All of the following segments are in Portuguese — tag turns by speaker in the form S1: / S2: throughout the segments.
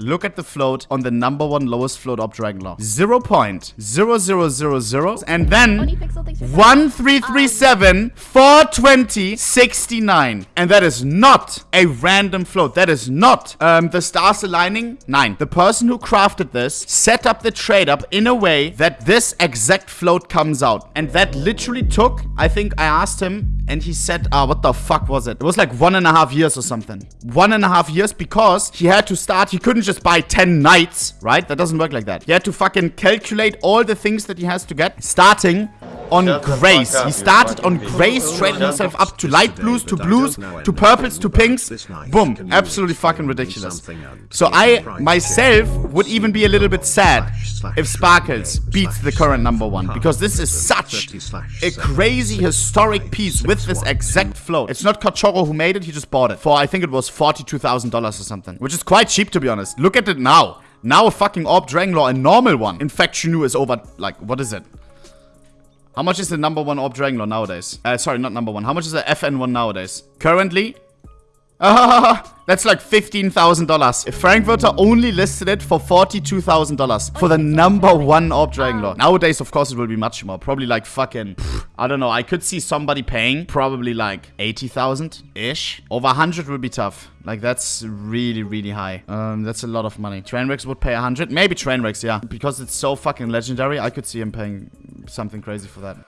S1: look at the float on the number one lowest float op Dragon Law. 0.0000 and then 1337 420 69. And that is not a random float. That is not um, the stars aligning. Nine. The person who crafted this set up the trade up in a way that this exact float comes out. And that literally took, I think I asked him and he said, ah, what the fuck was it? It was like one and a half years or something. One and a half years because he had to start, he couldn't just buy 10 knights, right? That doesn't work like that. He had to fucking calculate all the things that he has to get, starting on grays. He started on grays, traded himself up to light blues, to blues, to purples, to pinks. Boom. Absolutely fucking ridiculous. So I, myself, would even be a little bit sad if Sparkles beats the current number one. Because this is such a crazy historic piece with this exact float. It's not Kachoro who made it, he just bought it. For, I think it was $42,000 or something. Which is quite cheap, to be honest. Look at it now. Now a fucking Orb Drangler, a normal one. In fact, is over, like, what is it? How much is the number one Orb Drangler nowadays? Uh, sorry, not number one. How much is the FN1 nowadays? Currently? That's like $15,000. If Frankfurter only listed it for $42,000 for the number one Orb Drangler. Nowadays, of course, it will be much more. Probably like fucking, I don't know. I could see somebody paying probably like 80,000-ish. Over 100 will be tough. Like, that's really, really high. Um, that's a lot of money. Trainwreck would pay 100. Maybe Trainwreck, yeah. Because it's so fucking legendary, I could see him paying something crazy for that.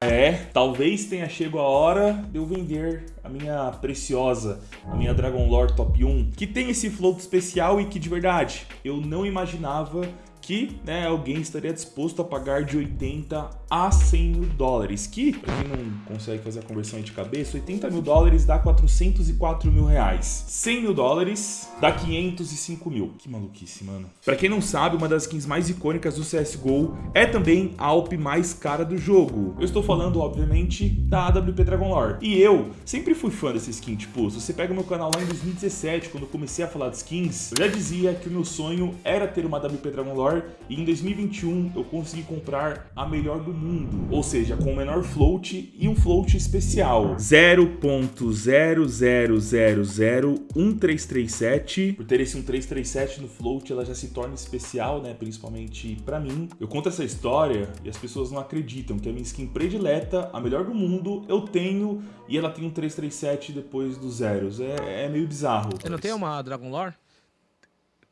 S2: É, talvez tenha chegado a hora de eu vender a minha preciosa, a minha Dragon Lore Top 1, que tem esse float especial e que de verdade eu não imaginava que né, alguém estaria disposto a pagar de 80 a 100 mil dólares, que, para quem não consegue fazer a conversão de cabeça, 80 mil dólares dá 404 mil reais. 100 mil dólares dá 505 mil. Que maluquice, mano. Para quem não sabe, uma das skins mais icônicas do CSGO é também a Alp mais cara do jogo. Eu estou falando, obviamente, da AWP Dragon Lore. E eu sempre fui fã dessa skin, tipo, se você pega meu canal lá em 2017, quando eu comecei a falar de skins, eu já dizia que o meu sonho era ter uma AWP Dragon Lore e em 2021 eu consegui comprar a melhor do mundo, ou seja, com o menor float e um float especial 0.00001337. Por ter esse 1337 no float, ela já se torna especial, né, principalmente para mim. Eu conto essa história e as pessoas não acreditam que a minha skin predileta, a melhor do mundo, eu tenho e ela tem um 337 depois dos zeros. É, é meio bizarro.
S3: Você não tem uma Dragon Lore?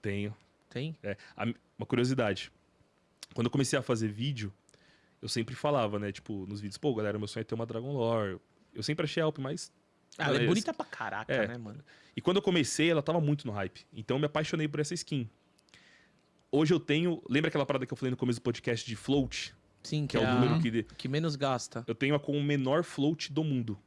S2: Tenho.
S3: Tem?
S2: É, a, uma curiosidade. Quando eu comecei a fazer vídeo, eu sempre falava, né? Tipo, nos vídeos, pô, galera, meu sonho é ter uma Dragon Lore. Eu sempre achei a Alp mais.
S3: Ah, ela é bonita pra caraca,
S2: É.
S3: né, mano?
S2: E quando eu comecei, ela tava muito no hype. Então eu me apaixonei por essa skin. Hoje eu tenho. Lembra aquela parada que eu falei no começo do podcast de float?
S3: Sim,
S2: Que
S3: que,
S2: é o
S3: a-
S2: número que. de-
S3: que menos gasta.
S2: Eu tenho a com o menor float do mundo.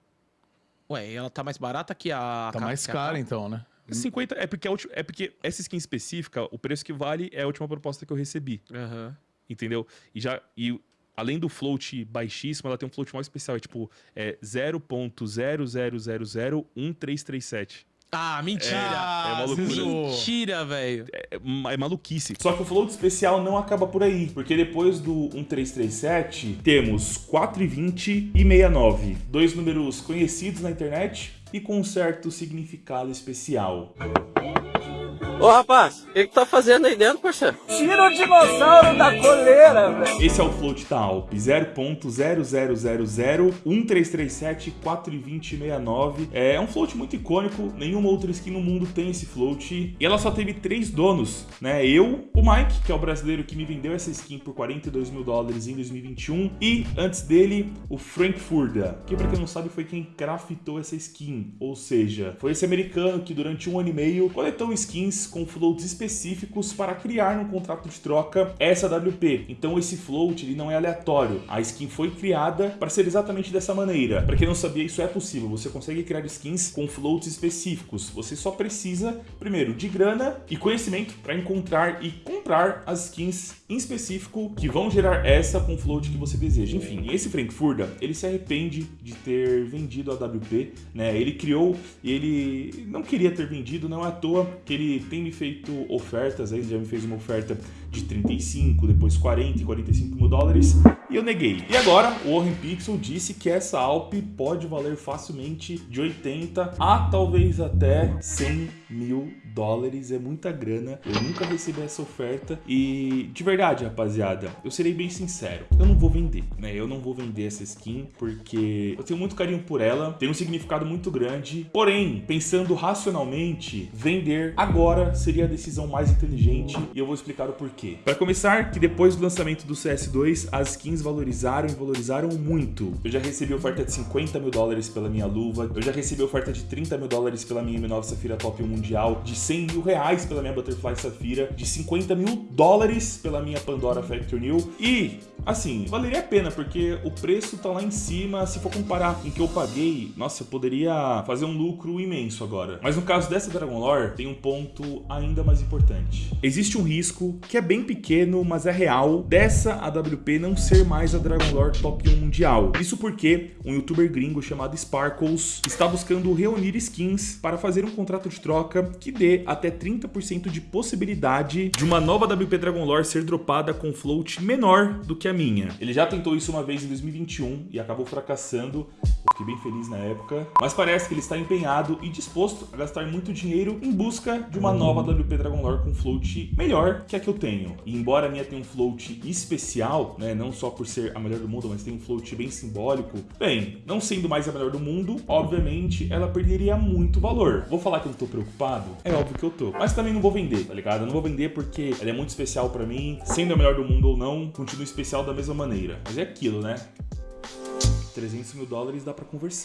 S3: Ué, e ela tá mais barata que a...
S4: Tá mais cara, então, né?
S2: 50. É porque, a ulti- é porque essa skin específica, o preço que vale é a última proposta que eu recebi.
S3: Aham.
S2: Entendeu? E já. E além do float baixíssimo, ela tem um float mais especial. É tipo, é 0.0001337.
S3: Ah, mentira!
S2: É uma loucura.
S3: Mentira, velho.
S2: É, é maluquice. Só que o float especial não acaba por aí. Porque depois do 1337, temos 420 e 69. Dois números conhecidos na internet e com um certo significado especial.
S5: Ô rapaz, o que, que tá fazendo aí dentro, parceiro?
S6: Tira o dinossauro da coleira, velho.
S2: Esse é o float da Alp, 0.00001337-42069. É um float muito icônico, nenhuma outra skin no mundo tem esse float. E ela só teve três donos, né? Eu, o Mike, que é o brasileiro que me vendeu essa skin por 42 mil dólares em 2021. E, antes dele, o Frank Furda, que pra quem não sabe foi quem craftou essa skin. Ou seja, foi esse americano que durante um ano e meio coletou skins com floats específicos para criar no contrato de troca essa WP. Então esse float ele não é aleatório. A skin foi criada para ser exatamente dessa maneira. Para quem não sabia, isso é possível. Você consegue criar skins com floats específicos. Você só precisa, primeiro, de grana e conhecimento para encontrar e comprar as skins em específico que vão gerar essa com float que você deseja. Enfim, esse Frankfurter, ele se arrepende de ter vendido a WP, né? Ele criou e ele não queria ter vendido, não é à toa que ele tem me feito ofertas, aí já me fez uma oferta de 35, depois 40 e 45 mil dólares, e eu neguei. E agora, o Warren Pixel disse que essa Alp pode valer facilmente de 80 a talvez até 100 mil dólares. É muita grana. Eu nunca recebi essa oferta. E de verdade, rapaziada, eu serei bem sincero. Eu não vou vender, né? Eu não vou vender essa skin porque eu tenho muito carinho por ela. Tem um significado muito grande. Porém, pensando racionalmente, vender agora seria a decisão mais inteligente. E eu vou explicar o porquê. Para começar, que depois do lançamento do CS2, as skins valorizaram e valorizaram muito. Eu já recebi oferta de 50 mil dólares pela minha luva. Eu já recebi oferta de 30 mil dólares pela minha M9 Safira Top 1 Mundial. De 100 mil reais pela minha Butterfly Safira. De 50 mil dólares pela minha Pandora Factor New. E, assim, valeria a pena, porque o preço tá lá em cima. Se for comparar com o que eu paguei, nossa, eu poderia fazer um lucro imenso agora. Mas no caso dessa Dragon Lore, tem um ponto ainda mais importante. Existe um risco que é bem pequeno, mas é real, dessa AWP não ser mais a Dragon Lore Top 1 Mundial. Isso porque um youtuber gringo chamado Sparkles está buscando reunir skins para fazer um contrato de troca que dê até 30% de possibilidade de uma nova WP Dragon Lore ser dropada com float menor do que a minha. Ele já tentou isso uma vez em 2021 e acabou fracassando. Eu fiquei bem feliz na época. Mas parece que ele está empenhado e disposto a gastar muito dinheiro em busca de uma nova WP Dragon Lore com float melhor que a que eu tenho. E embora a minha tenha um float especial, né, não só por ser a melhor do mundo, mas tem um float bem simbólico, bem, não sendo mais a melhor do mundo, obviamente ela perderia muito valor. Vou falar que eu tô É óbvio que eu tô. Mas também não vou vender, tá ligado? Eu não vou vender porque ela é muito especial pra mim, sendo a melhor do mundo ou não, continua especial da mesma maneira. Mas é aquilo, né? 300 mil dólares dá pra conversar.